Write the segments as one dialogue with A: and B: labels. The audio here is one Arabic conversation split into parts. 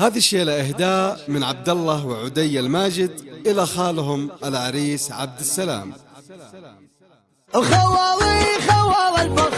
A: هذه الشيلة إهداء من عبد الله وعدي الماجد إلى خالهم العريس عبد السلام.
B: الخوالي خوال البر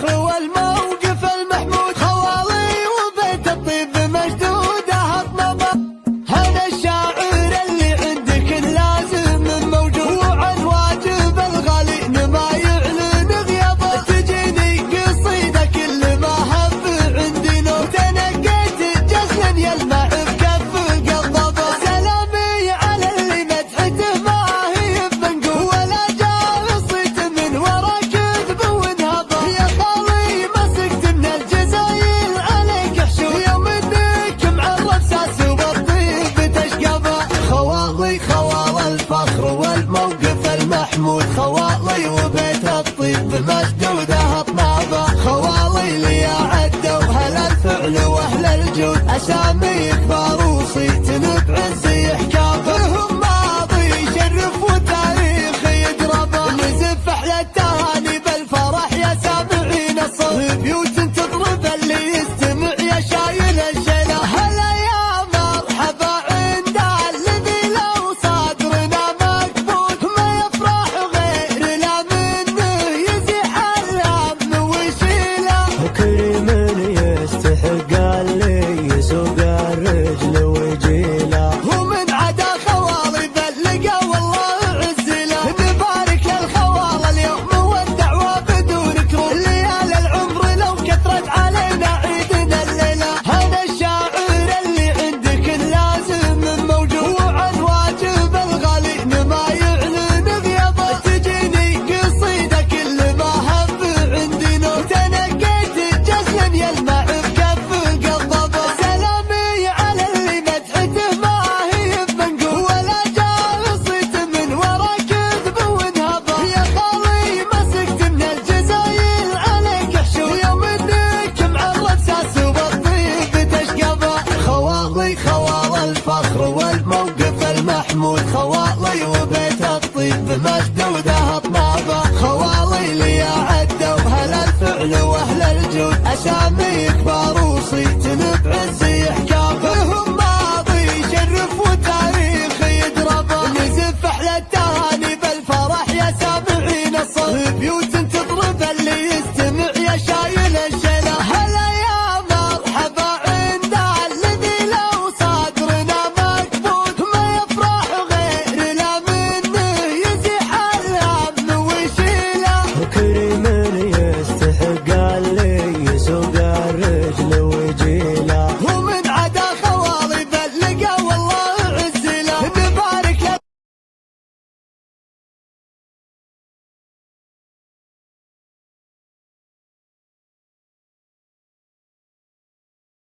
B: عشان ما يكبروا. خوال الفخر والموقف المحمود خوالي وبيت الطيب بمجد وذهب طنابة خوالي لي عدة أهل الفعل وأهل الجود؟ أسامي كبار وصيتن بعزي لهم ماضي شرف وتاريخ يدربه نزف أحلى التهاني بالفرح يا سامعين الصهيب